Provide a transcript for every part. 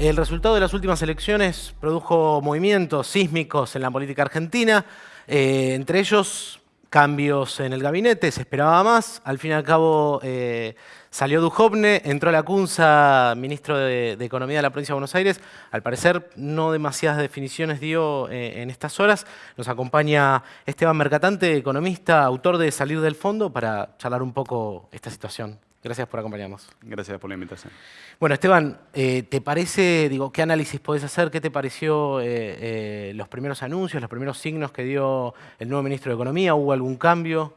El resultado de las últimas elecciones produjo movimientos sísmicos en la política argentina, eh, entre ellos cambios en el gabinete, se esperaba más. Al fin y al cabo eh, salió Dujovne, entró la Cunza, ministro de, Economía de la provincia de Buenos Aires. Al parecer no demasiadas definiciones dio eh, en estas horas. Nos acompaña Esteban Mercatante, economista, autor de Salir del Fondo, para charlar un poco esta situación. Gracias por acompañarnos. Gracias por la invitación. Bueno, Esteban, eh, ¿te parece, digo, qué análisis podés hacer? ¿Qué te pareció eh, eh, los primeros anuncios, los primeros signos que dio el nuevo ministro de Economía? ¿Hubo algún cambio?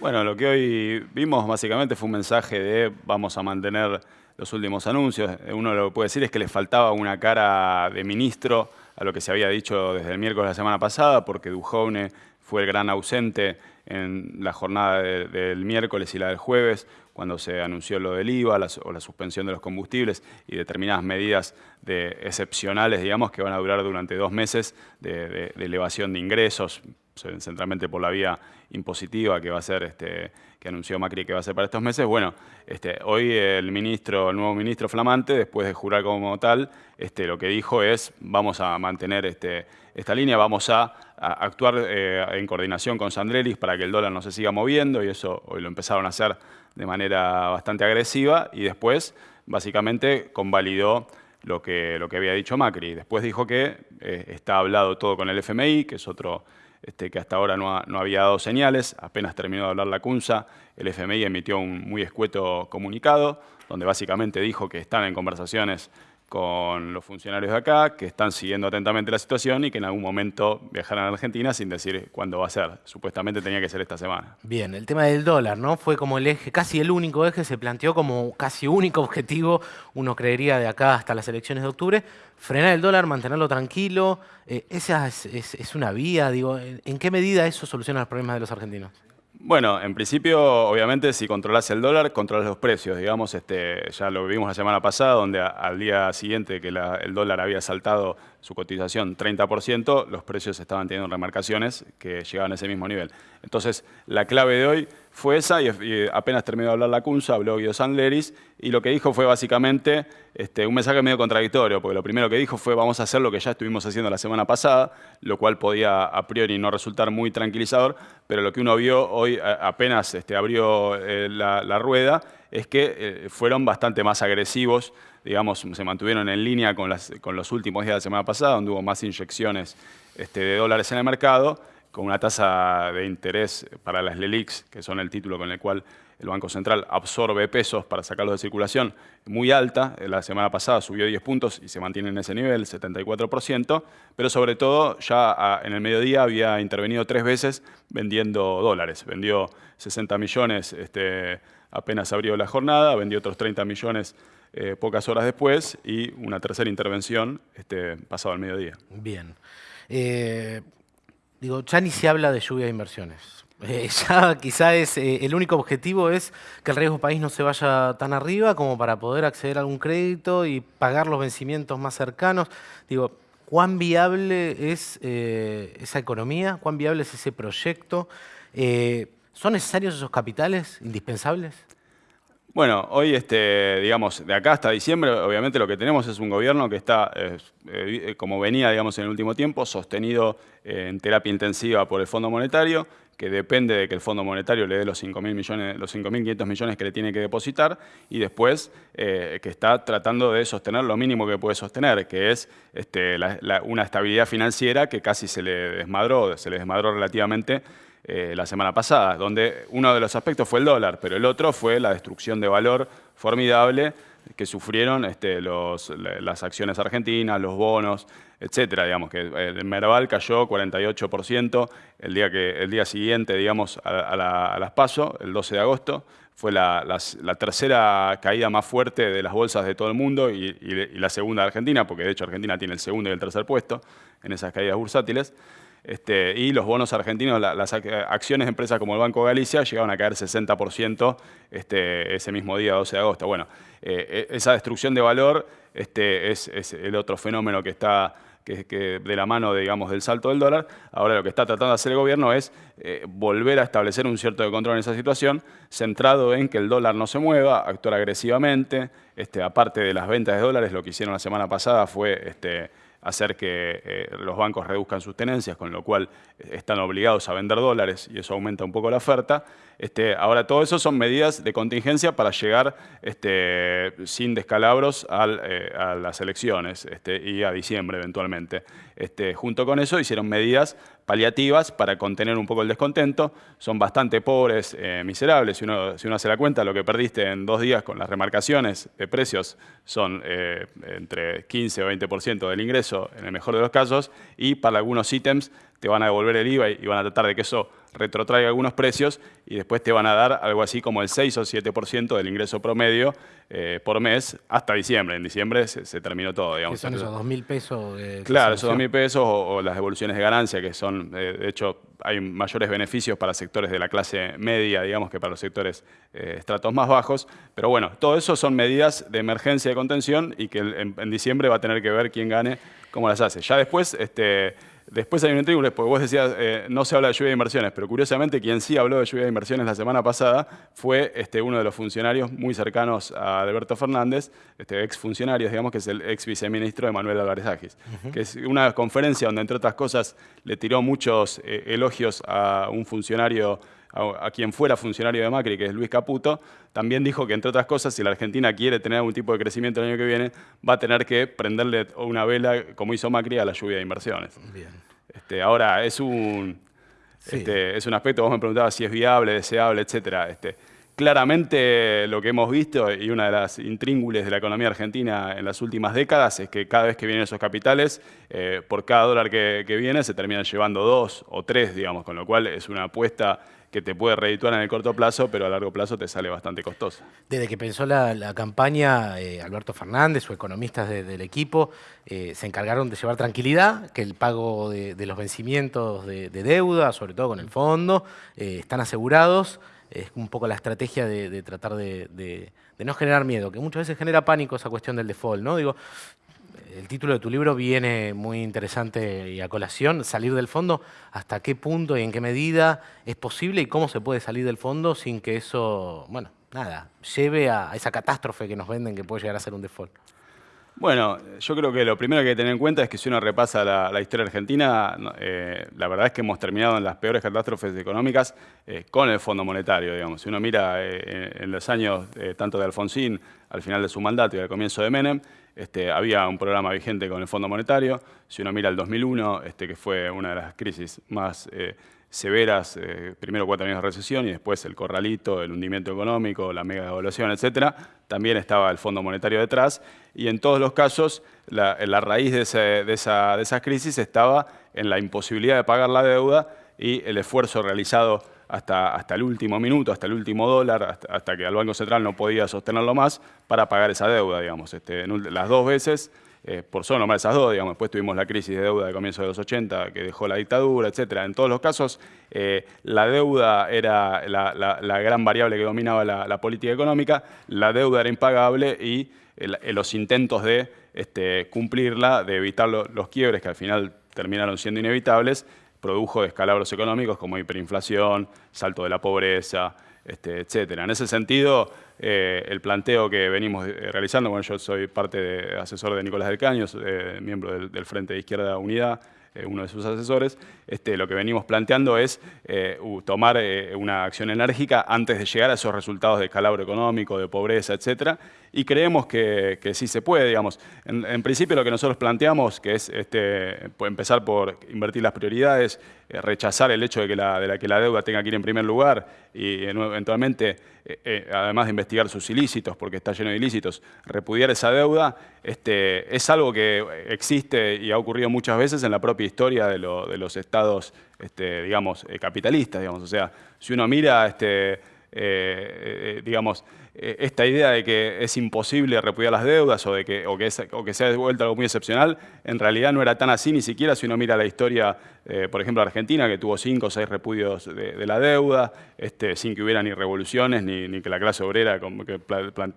Bueno, lo que hoy vimos básicamente fue un mensaje de vamos a mantener los últimos anuncios. Uno lo que puede decir es que le faltaba una cara de ministro a lo que se había dicho desde el miércoles de la semana pasada, porque Duhovne fue el gran ausente en la jornada del miércoles y la del jueves, cuando se anunció lo del IVA o la suspensión de los combustibles y determinadas medidas de, excepcionales, digamos, que van a durar durante dos meses de, elevación de ingresos, centralmente por la vía impositiva que va a ser este, que anunció Macri que va a ser para estos meses. Bueno, este, hoy el ministro, el nuevo ministro flamante, después de jurar como tal, este, lo que dijo es vamos a mantener este, esta línea, vamos a, actuar eh, en coordinación con Sandrelis para que el dólar no se siga moviendo y eso hoy lo empezaron a hacer de manera bastante agresiva y después básicamente convalidó lo que, había dicho Macri. Después dijo que eh, está hablado todo con el FMI, que es otro este, que hasta ahora no, no, había dado señales. Apenas terminó de hablar la CUNSA, el FMI emitió un muy escueto comunicado, donde básicamente dijo que están en conversaciones con los funcionarios de acá, que están siguiendo atentamente la situación y que en algún momento viajarán a Argentina sin decir cuándo va a ser. Supuestamente tenía que ser esta semana. Bien, el tema del dólar, ¿no? Fue como el eje, casi el único eje, se planteó como casi único objetivo, uno creería de acá hasta las elecciones de octubre, frenar el dólar, mantenerlo tranquilo. Eh, esa es, es, una vía, digo, ¿en qué medida eso soluciona los problemas de los argentinos? Bueno, en principio, obviamente, si controlas el dólar, controlas los precios. Digamos, este, ya lo vimos la semana pasada, donde al día siguiente que el dólar había saltado su cotización 30%, los precios estaban teniendo remarcaciones que llegaban a ese mismo nivel. Entonces, la clave de hoy fue esa, y, apenas terminó de hablar la CUNSA, habló Guido Sandleris, y lo que dijo fue básicamente este, un mensaje medio contradictorio, porque lo primero que dijo fue vamos a hacer lo que ya estuvimos haciendo la semana pasada, lo cual podía a priori no resultar muy tranquilizador, pero lo que uno vio hoy apenas este, abrió eh, la, rueda es que eh, fueron bastante más agresivos, digamos, se mantuvieron en línea con, los últimos días de la semana pasada, donde hubo más inyecciones este, de dólares en el mercado, con una tasa de interés para las LELIX, que son el título con el cual el Banco Central absorbe pesos para sacarlos de circulación, muy alta. La semana pasada subió 10 puntos y se mantiene en ese nivel, 74%, pero sobre todo ya en el mediodía había intervenido tres veces vendiendo dólares. Vendió 60 millones este, apenas abrió la jornada, vendió otros 30 millones eh, pocas horas después y una tercera intervención este, pasado el mediodía. Bien. Eh, Digo, ya ni se habla de lluvia de inversiones. Eh, ya quizá es, eh, el único objetivo es que el riesgo país no se vaya tan arriba como para poder acceder a algún crédito y pagar los vencimientos más cercanos. Digo, ¿cuán viable es eh, esa economía? ¿Cuán viable es ese proyecto? ¿Son necesarios esos capitales indispensables? Bueno, hoy, este, digamos, de acá hasta diciembre, obviamente lo que tenemos es un gobierno que está, eh, como venía, digamos, en el último tiempo, sostenido eh, en terapia intensiva por el Fondo Monetario, que depende de que el Fondo Monetario le dé los 5.500 millones, los millones que le tiene que depositar, y después eh, que está tratando de sostener lo mínimo que puede sostener, que es este, una estabilidad financiera que casi se le desmadró, se le desmadró relativamente eh, la semana pasada, donde uno de los aspectos fue el dólar, pero el otro fue la destrucción de valor formidable que sufrieron este, las acciones argentinas, los bonos, etcétera, digamos, que eh, el Merval cayó 48% el día, que, el día siguiente, digamos, a, las PASO, el 12 de agosto, fue la, tercera caída más fuerte de las bolsas de todo el mundo y, y la segunda de Argentina, porque de hecho Argentina tiene el segundo y el tercer puesto en esas caídas bursátiles. Este, y los bonos argentinos, las acciones de empresas como el Banco Galicia llegaron a caer 60% este, ese mismo día, 12 de agosto. Bueno, eh, e, esa destrucción de valor este, es, el otro fenómeno que está que, de la mano digamos, del salto del dólar. Ahora lo que está tratando de hacer el gobierno es eh, volver a establecer un cierto control en esa situación, centrado en que el dólar no se mueva, actuar agresivamente. Este, aparte de las ventas de dólares, lo que hicieron la semana pasada fue... Este, hacer que eh, los bancos reduzcan sus tenencias, con lo cual eh, están obligados a vender dólares y eso aumenta un poco la oferta. Este, ahora, todo eso son medidas de contingencia para llegar este, sin descalabros eh, a las elecciones este, y a diciembre eventualmente. Junto con eso hicieron medidas paliativas para contener un poco el descontento. Son bastante pobres, eh, miserables. Si uno, si uno hace la cuenta, lo que perdiste en dos días con las remarcaciones de precios son eh, entre 15 o 20% del ingreso en el mejor de los casos y para algunos ítems te van a devolver el IVA y van a tratar de que eso retrotraiga algunos precios y después te van a dar algo así como el 6 o 7% del ingreso promedio eh, por mes hasta diciembre. En diciembre se, terminó todo, digamos. ¿Qué son esos 2.000 pesos? claro, esos 2.000 pesos o, las devoluciones de ganancia, que son, eh, de hecho, hay mayores beneficios para sectores de la clase media, digamos, que para los sectores eh, estratos más bajos. Pero bueno, todo eso son medidas de emergencia de contención y que en, en diciembre va a tener que ver quién gane, cómo las hace. Ya después... este Después hay un intríngulo, porque vos decías, eh, no se habla de lluvia de inversiones, pero curiosamente quien sí habló de lluvia de inversiones la semana pasada fue este, uno de los funcionarios muy cercanos a Alberto Fernández, este, ex funcionario, digamos, que es el ex viceministro de Manuel Álvarez Agis, que es una conferencia donde, entre otras cosas, le tiró muchos eh, elogios a un funcionario a, quien fuera funcionario de Macri, que es Luis Caputo, también dijo que, entre otras cosas, si la Argentina quiere tener algún tipo de crecimiento el año que viene, va a tener que prenderle una vela, como hizo Macri, a la lluvia de inversiones. Este, ahora, es un, este, es un aspecto, vos me preguntabas si es viable, deseable, etcétera. Este, claramente lo que hemos visto y una de las intríngules de la economía argentina en las últimas décadas es que cada vez que vienen esos capitales, eh, por cada dólar que, que, viene se terminan llevando dos o tres, digamos, con lo cual es una apuesta que te puede redituar en el corto plazo, pero a largo plazo te sale bastante costosa. Desde que pensó la, campaña, eh, Alberto Fernández o economistas del equipo eh, se encargaron de llevar tranquilidad, que el pago de, los vencimientos de, deuda, sobre todo con el fondo, eh, están asegurados. Es un poco la estrategia de, tratar de, no generar miedo, que muchas veces genera pánico esa cuestión del default, ¿no? Digo, el título de tu libro viene muy interesante y a colación, salir del fondo, hasta qué punto y en qué medida es posible y cómo se puede salir del fondo sin que eso, bueno, nada, lleve a esa catástrofe que nos venden que puede llegar a ser un default. Bueno, yo creo que lo primero que hay que tener en cuenta es que si uno repasa la, historia argentina, eh, la verdad es que hemos terminado en las peores catástrofes económicas eh, con el Fondo Monetario, digamos. Si uno mira eh, en los años tanto de Alfonsín, al final de su mandato y al comienzo de Menem, este, había un programa vigente con el Fondo Monetario. Si uno mira el 2001, este, que fue una de las crisis más severas, eh, primero cuatro años de recesión y después el corralito, el hundimiento económico, la mega devaluación, etcétera, también estaba el Fondo Monetario detrás y en todos los casos la, raíz de, esa, de esa crisis estaba en la imposibilidad de pagar la deuda y el esfuerzo realizado hasta, hasta, el último minuto, hasta el último dólar, hasta, que el Banco Central no podía sostenerlo más para pagar esa deuda, digamos. Este, las dos veces eh, por solo nombrar esas dos, digamos, después tuvimos la crisis de deuda de comienzo de los 80 que dejó la dictadura, etcétera. En todos los casos, eh, la deuda era la, gran variable que dominaba la, política económica, la deuda era impagable y los intentos de este, cumplirla, de evitar los quiebres que al final terminaron siendo inevitables, produjo descalabros económicos como hiperinflación, salto de la pobreza, este. En ese sentido, eh, el planteo que venimos eh, realizando, bueno, yo soy parte de asesor de Nicolás del Caño, eh, miembro del, del, Frente de Izquierda Unidad, uno de sus asesores, este, lo que venimos planteando es tomar una acción enérgica antes de llegar a esos resultados de calabro económico, de pobreza, etcétera, y creemos que, sí se puede, digamos. En, principio lo que nosotros planteamos, que es este, empezar por invertir las prioridades, eh, rechazar el hecho de que, la, de que la deuda tenga que ir en primer lugar y eventualmente, eh, eh, además de investigar sus ilícitos, porque está lleno de ilícitos, repudiar esa deuda, este, es algo que existe y ha ocurrido muchas veces en la propia historia de, los estados, este, digamos, capitalistas, digamos. O sea, si uno mira, este, digamos, eh, esta idea de que es imposible repudiar las deudas o, de que, o, que, o que sea de algo muy excepcional, en realidad no era tan así, ni siquiera si uno mira la historia, eh, por ejemplo, Argentina, que tuvo cinco o seis repudios de, la deuda, este, sin que hubiera ni revoluciones, ni, que la clase obrera que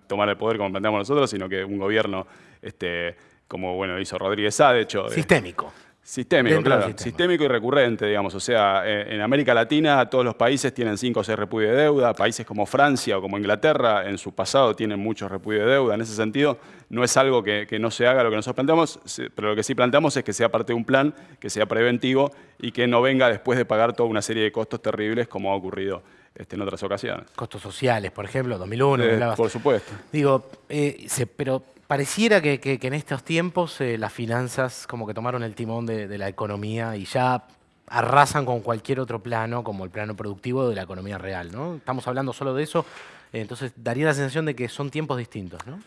tomara el poder como planteamos nosotros, sino que un gobierno este, como bueno, hizo Rodríguez Sá, de hecho. Sistémico. Sistémico, claro. Sistémico y recurrente, digamos. O sea, eh, en América Latina todos los países tienen 5 o 6 repudios de deuda. Países como Francia o como Inglaterra en su pasado tienen muchos repudios de deuda. En ese sentido, no es algo que, no se haga lo que nosotros planteamos, pero lo que sí planteamos es que sea parte de un plan, que sea preventivo y que no venga después de pagar toda una serie de costos terribles como ha ocurrido este, en otras ocasiones. Costos sociales, por ejemplo, 2001. Eh, por supuesto. Digo, eh, pero Pareciera que, en estos tiempos eh, las finanzas como que tomaron el timón de, la economía y ya arrasan con cualquier otro plano, como el plano productivo de la economía real, ¿no? Estamos hablando solo de eso, entonces daría la sensación de que son tiempos distintos, ¿no?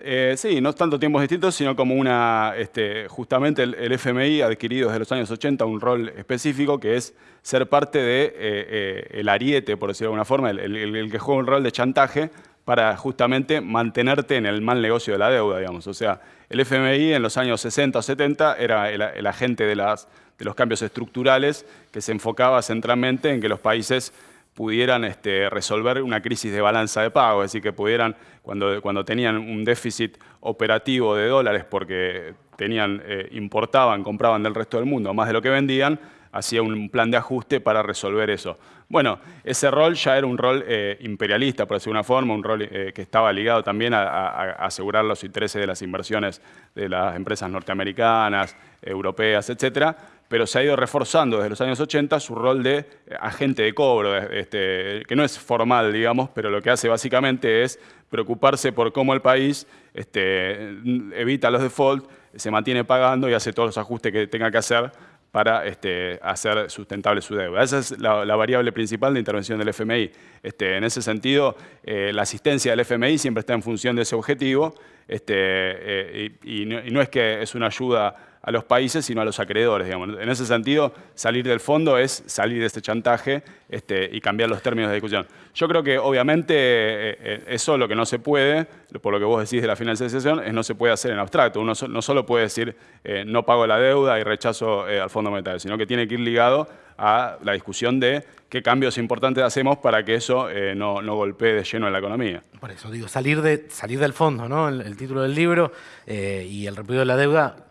Eh, sí, no tanto tiempos distintos, sino como una, este, justamente el, FMI ha adquirido desde los años 80 un rol específico que es ser parte de, eh, ariete, por decirlo de alguna forma, el, el, que juega un rol de chantaje para justamente mantenerte en el mal negocio de la deuda, digamos. O sea, el FMI en los años 60 o 70 era el, agente de, los cambios estructurales que se enfocaba centralmente en que los países pudieran este, resolver una crisis de balanza de pago, es decir, que pudieran, cuando, cuando tenían un déficit operativo de dólares porque tenían, eh, importaban, compraban del resto del mundo más de lo que vendían, hacía un plan de ajuste para resolver eso. Bueno, ese rol ya era un rol eh, imperialista, por decir una forma, un rol eh, que estaba ligado también a, asegurar los intereses de las inversiones de las empresas norteamericanas, europeas, etcétera, pero se ha ido reforzando desde los años 80 su rol de agente de cobro, este, que no es formal, digamos, pero lo que hace básicamente es preocuparse por cómo el país este, evita los defaults, se mantiene pagando y hace todos los ajustes que tenga que hacer para este, hacer sustentable su deuda. Esa es la, variable principal de intervención del FMI. Este, en ese sentido, eh, la asistencia del FMI siempre está en función de ese objetivo este, eh, y, no, es que es una ayuda a los países, sino a los acreedores. En ese sentido, salir del fondo es salir de este chantaje este, y cambiar los términos de discusión. Yo creo que, obviamente, eh, eh, eso lo que no se puede, por lo que vos decís de la financiación, es no se puede hacer en abstracto. Uno no solo puede decir eh, no pago la deuda y rechazo al Fondo Monetario, sino que tiene que ir ligado a la discusión de qué cambios importantes hacemos para que eso no, golpee de lleno en la economía. Por eso digo, salir, de, salir del fondo, ¿no? el, título del libro y el repudio de la deuda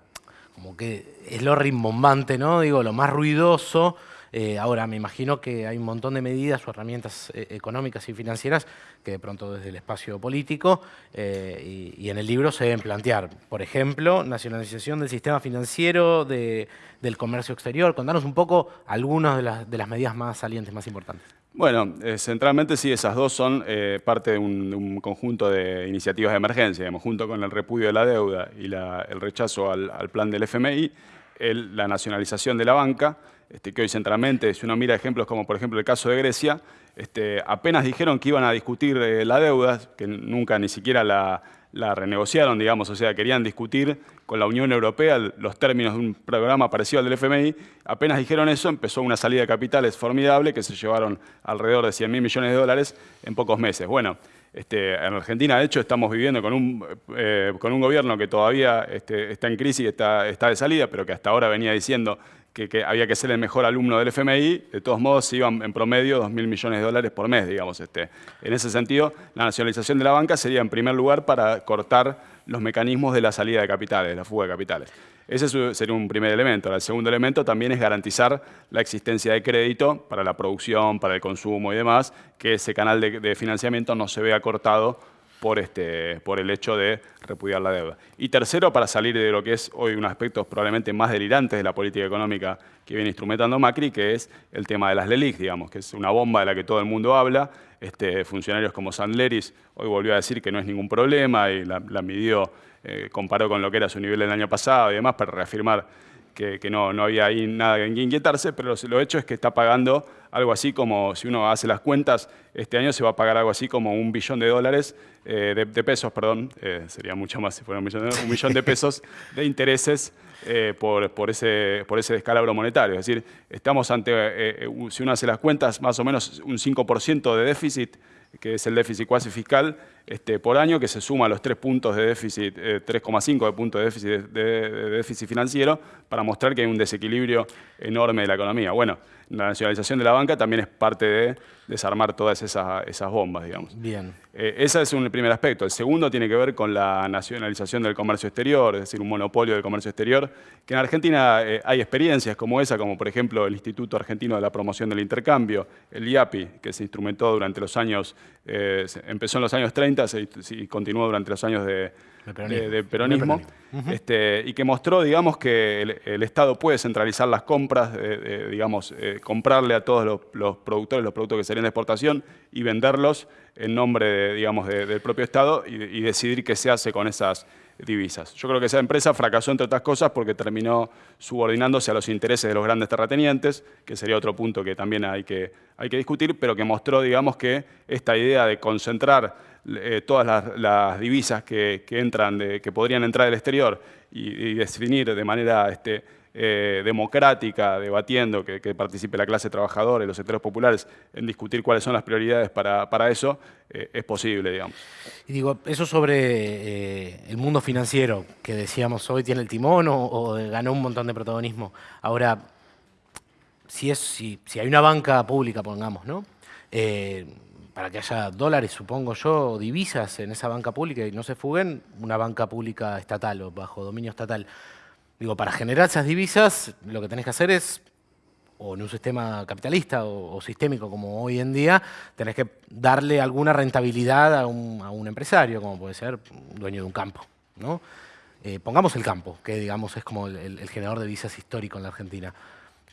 como que es lo rimbombante, ¿no? Digo, lo más ruidoso. Eh, ahora, me imagino que hay un montón de medidas o herramientas eh, económicas y financieras que de pronto desde el espacio político eh, y, en el libro se deben plantear. Por ejemplo, nacionalización del sistema financiero, del comercio exterior. Contanos un poco algunas de las medidas más salientes, más importantes. Bueno, centralmente sí, esas dos son parte de un, conjunto de iniciativas de emergencia, digamos, junto con el repudio de la deuda y el rechazo al, plan del FMI, la nacionalización de la banca, este, que hoy centralmente, si uno mira ejemplos como por ejemplo el caso de Grecia, este, apenas dijeron que iban a discutir eh, la deuda, que nunca ni siquiera la, renegociaron, digamos, o sea, querían discutir con la Unión Europea los términos de un programa parecido al del FMI. Apenas dijeron eso, empezó una salida de capitales formidable que se llevaron alrededor de 100 mil millones de dólares en pocos meses. Bueno, este, en Argentina, de hecho, estamos viviendo con un, eh, con un gobierno que todavía está en crisis está, está de salida, pero que hasta ahora venía diciendo que, había que ser el mejor alumno del FMI, de todos modos se iban en promedio 2.000 millones de dólares por mes, digamos. Este. En ese sentido, la nacionalización de la banca sería en primer lugar para cortar los mecanismos de la salida de capitales, la fuga de capitales. Ese sería un primer elemento. El segundo elemento también es garantizar la existencia de crédito para la producción, para el consumo y demás, que ese canal de financiamiento no se vea cortado por, este, por el hecho de repudiar la deuda. Y tercero, para salir de lo que es hoy un aspecto probablemente más delirantes de la política económica que viene instrumentando Macri, que es el tema de las LELIC, digamos, que es una bomba de la que todo el mundo habla. Este, funcionarios como Sandleris hoy volvió a decir que no es ningún problema y la, midió, eh, comparó con lo que era su nivel del año pasado y demás para reafirmar que, no, no, había ahí nada en que inquietarse, pero lo hecho es que está pagando algo así como, si uno hace las cuentas, este año se va a pagar algo así como un billón de dólares, eh, de, pesos, perdón, eh, sería mucho más si fuera un millón de, un millón de pesos de intereses eh, por, por, ese, por ese descalabro monetario. Es decir, estamos ante, si uno hace las cuentas, más o menos un 5% de déficit, que es el déficit cuasi fiscal, este, por año que se suma a los 3 puntos de déficit, 3,5 de puntos de déficit, de, déficit financiero para mostrar que hay un desequilibrio enorme de la economía. Bueno, la nacionalización de la banca también es parte de desarmar todas esas, esas bombas, digamos. Bien. Eh, ese es un primer aspecto. El segundo tiene que ver con la nacionalización del comercio exterior, es decir, un monopolio del comercio exterior, que en Argentina eh, hay experiencias como esa, como por ejemplo el Instituto Argentino de la Promoción del Intercambio, el IAPI, que se instrumentó durante los años, eh, empezó en los años 30 y continuó durante los años de, peronismo, este, y que mostró, digamos, que el, Estado puede centralizar las compras, digamos, comprarle a todos los, los productores los productos que serían de exportación y venderlos en nombre, digamos, del propio Estado y, decidir qué se hace con esas divisas. Yo creo que esa empresa fracasó, entre otras cosas, porque terminó subordinándose a los intereses de los grandes terratenientes, que sería otro punto que también hay que, hay que discutir, pero que mostró, digamos, que esta idea de concentrar eh, todas las, divisas que, entran, que podrían entrar del exterior y, definir de manera... Este, eh, democrática, debatiendo, que, participe la clase trabajadora y los sectores populares en discutir cuáles son las prioridades para, eso, eh, es posible, digamos. Y digo, eso sobre el mundo financiero, que decíamos hoy tiene el timón o, ganó un montón de protagonismo. Ahora, si, es, si, si hay una banca pública, pongamos, ¿no? Para que haya dólares, supongo yo, divisas en esa banca pública y no se fuguen, una banca pública estatal o bajo dominio estatal. Digo, para generar esas divisas, lo que tenés que hacer es, o en un sistema capitalista o, sistémico como hoy en día, tenés que darle alguna rentabilidad a un, empresario, como puede ser un dueño de un campo. ¿no? Eh, pongamos el campo, que digamos es como el, generador de divisas histórico en la Argentina.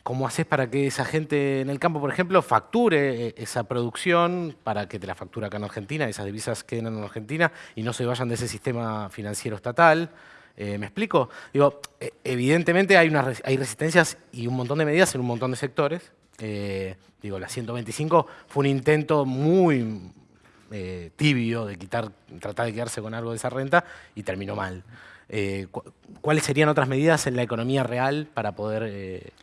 ¿Cómo haces para que esa gente en el campo, por ejemplo, facture eh, esa producción para que te la factura acá en Argentina, esas divisas queden en Argentina y no se vayan de ese sistema financiero estatal? Eh, ¿Me explico? Digo, eh, evidentemente hay, resistencias y un montón de medidas en un montón de sectores. Digo, la 125 fue un intento muy tibio de quitar, tratar de quedarse con algo de esa renta y terminó mal. ¿Cuáles serían otras medidas en la economía real para poder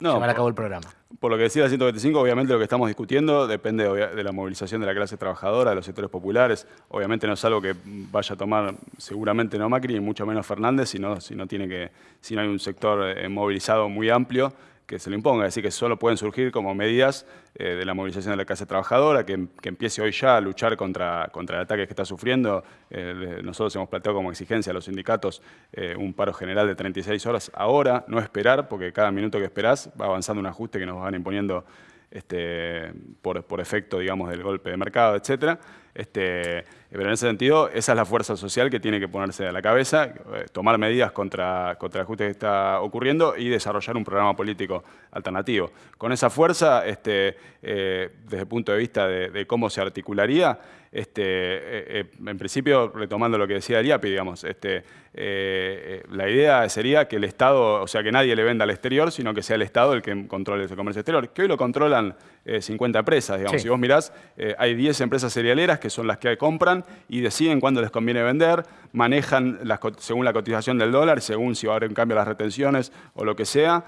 no, llevar a cabo el programa. Por lo que decía la 125, obviamente lo que estamos discutiendo depende de la movilización de la clase trabajadora, de los sectores populares. Obviamente no es algo que vaya a tomar seguramente no Macri, ni mucho menos Fernández, si no, si no, tiene que, si no hay un sector eh, movilizado muy amplio que se lo imponga. Es decir, que solo pueden surgir como medidas eh, de la movilización de la clase trabajadora, que, empiece hoy ya a luchar contra, contra el ataque que está sufriendo. Eh, nosotros hemos planteado como exigencia a los sindicatos eh, un paro general de 36 horas ahora, no esperar, porque cada minuto que esperás va avanzando un ajuste que nos van imponiendo este, por, por, efecto, digamos, del golpe de mercado, etcétera. Este, pero en ese sentido, esa es la fuerza social que tiene que ponerse a la cabeza, eh, tomar medidas contra, contra el ajuste que está ocurriendo y desarrollar un programa político alternativo. Con esa fuerza, este, eh, desde el punto de vista de, cómo se articularía, este, eh, en principio, retomando lo que decía el IAPI, digamos, este, la idea sería que el Estado, o sea, que nadie le venda al exterior, sino que sea el Estado el que controle ese comercio exterior, que hoy lo controlan 50 empresas, digamos. Si vos mirás, hay 10 empresas cerealeras que son las que compran y deciden cuándo les conviene vender, manejan según la cotización del dólar, según si va a haber un cambio las retenciones o lo que sea,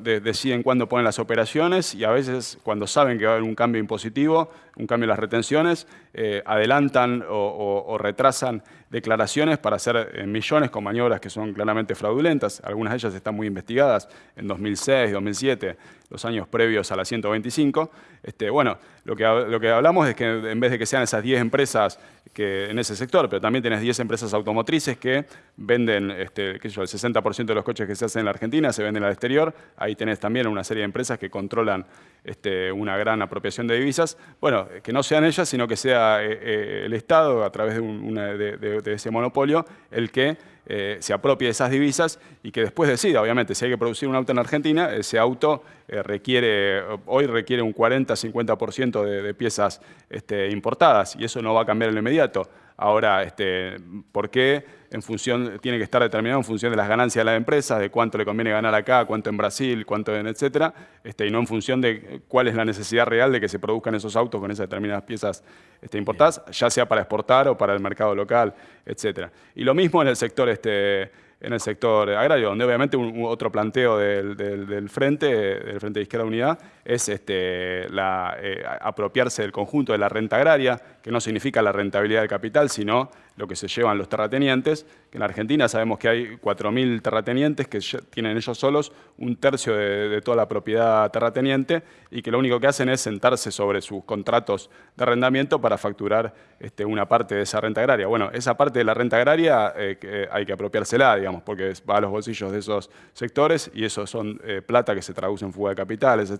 deciden cuándo ponen las operaciones y a veces cuando saben que va a haber un cambio impositivo, un cambio en las retenciones, eh, adelantan o, retrasan declaraciones para hacer eh, millones con maniobras que son claramente fraudulentas. Algunas de ellas están muy investigadas en 2006, 2007, los años previos a la 125. Este, bueno, lo que, lo que hablamos es que en vez de que sean esas 10 empresas que, en ese sector, pero también tienes 10 empresas automotrices que venden este, qué sé yo, el 60% de los coches que se hacen en la Argentina se venden al exterior. Ahí tenés también una serie de empresas que controlan este, una gran apropiación de divisas. Bueno, que no sean ellas, sino que sea eh, eh, el Estado, a través de, ese monopolio, el que eh, se apropie de esas divisas y que después decida, obviamente, si hay que producir un auto en Argentina, ese auto requiere, hoy requiere un 40-50% de, piezas este, importadas y eso no va a cambiar en lo inmediato. Ahora, este, ¿por qué en función, tiene que estar determinado en función de las ganancias de la empresa, de cuánto le conviene ganar acá, cuánto en Brasil, cuánto en etcétera, este, y no en función de cuál es la necesidad real de que se produzcan esos autos con esas determinadas piezas este, importadas, ya sea para exportar o para el mercado local, etcétera. Y lo mismo en el sector este, en el sector agrario, donde obviamente un, otro planteo del, Frente, del Frente de Izquierda Unidad, es este, eh, apropiarse del conjunto de la renta agraria, que no significa la rentabilidad del capital, sino lo que se llevan los terratenientes, que en Argentina sabemos que hay 4.000 terratenientes que tienen ellos solos un tercio de, toda la propiedad terrateniente y que lo único que hacen es sentarse sobre sus contratos de arrendamiento para facturar este, una parte de esa renta agraria. Bueno, esa parte de la renta agraria eh, hay que apropiársela, digamos, porque va a los bolsillos de esos sectores y eso son eh, plata que se traduce en fuga de capitales,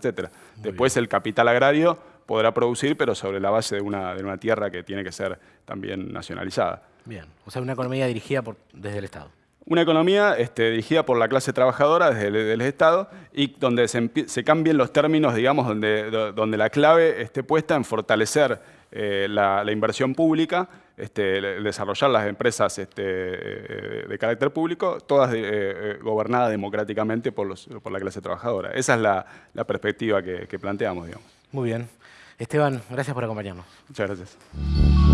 Después el capital agrario podrá producir, pero sobre la base de una, de una tierra que tiene que ser también nacionalizada. Bien, o sea, una economía dirigida por, desde el Estado. Una economía este, dirigida por la clase trabajadora desde el, Estado y donde se, cambien los términos, digamos, donde, donde la clave esté puesta en fortalecer eh, la, inversión pública, este, desarrollar las empresas este, eh, de carácter público, todas eh, gobernadas democráticamente por, los, por, la clase trabajadora. Esa es la, perspectiva que, que planteamos, digamos. Muy bien. Esteban, gracias por acompañarnos. Muchas gracias.